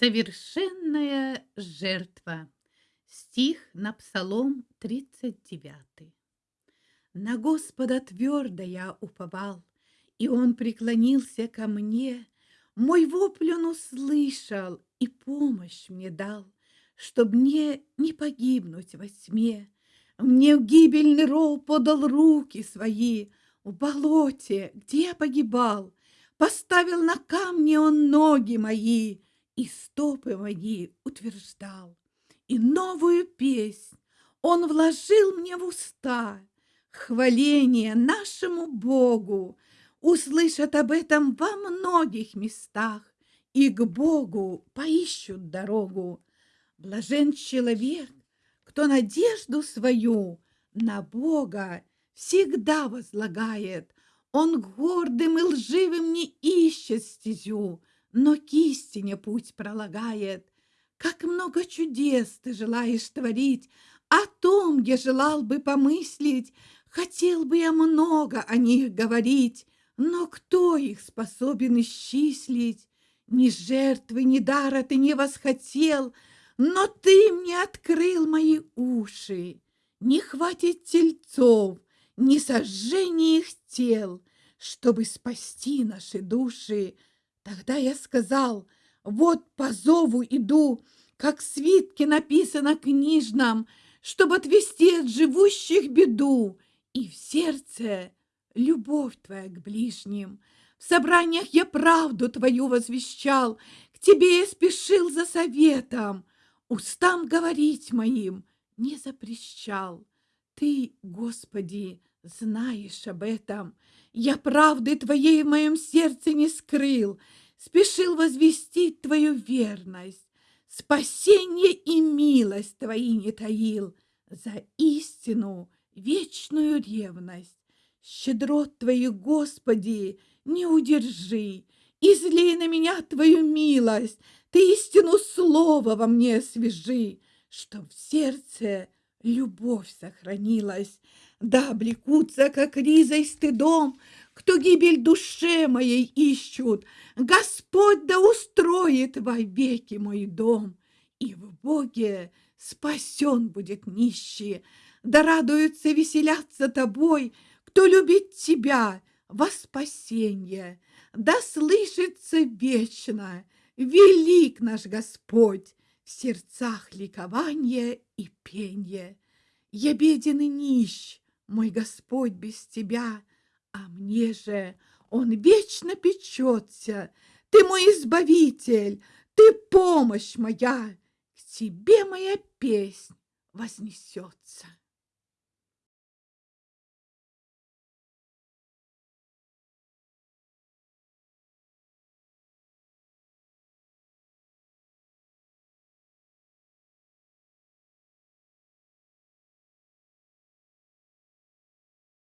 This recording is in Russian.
Совершенная жертва. Стих на Псалом 39. На Господа твердо я уповал, И Он преклонился ко мне, Мой вопль Он услышал и помощь мне дал, Чтоб мне не погибнуть во тьме. Мне в гибельный ров подал руки свои, В болоте, где я погибал, Поставил на камне Он ноги мои, и стопы мои утверждал, и новую песнь он вложил мне в уста, хваление нашему Богу, услышат об этом во многих местах, и к Богу поищут дорогу. Блажен человек, кто надежду свою на Бога всегда возлагает, он гордым и лживым не ищет стезю, но к истине путь пролагает. Как много чудес ты желаешь творить, о том я желал бы помыслить, хотел бы я много о них говорить, но кто их способен исчислить? Ни жертвы, ни дара ты не восхотел, но ты мне открыл мои уши. Не хватит тельцов, ни сожжения их тел, чтобы спасти наши души. Тогда я сказал, вот по зову иду, как свитки написано книжном, чтобы отвести от живущих беду, и в сердце любовь твоя к ближним. В собраниях я правду твою возвещал, к тебе я спешил за советом, устам говорить моим не запрещал. Ты, Господи, знаешь об этом. Я правды Твоей в моем сердце не скрыл, Спешил возвестить Твою верность, Спасение и милость Твои не таил, За истину вечную ревность. Щедрот Твоих, Господи, не удержи, Излей на меня Твою милость, Ты истину слова во мне освежи, Чтоб в сердце любовь сохранилась, да облекутся, как ризой стыдом, Кто гибель душе моей ищут. Господь да устроит во веки мой дом, И в Боге спасен будет нищий. Да радуются, веселятся тобой, Кто любит тебя во спасенье. Да слышится вечно, велик наш Господь, В сердцах ликование и пенье. Я беден и нищ, мой Господь без тебя, а мне же он вечно печется. Ты мой избавитель, ты помощь моя, к тебе моя песнь вознесется.